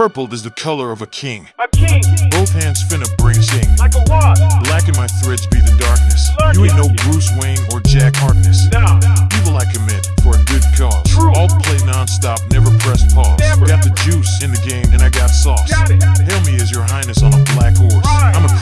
Purple is the color of a king. A king, Both hands finna bring sing. like a what? Black in my threads be the darkness. You ain't no Bruce Wayne or Jack Harkness. Nah, Evil I commit for a good cause. True. All play non-stop, never press pause. Never. Got the juice in the game and I got sauce. Got it. Hail me as your highness on a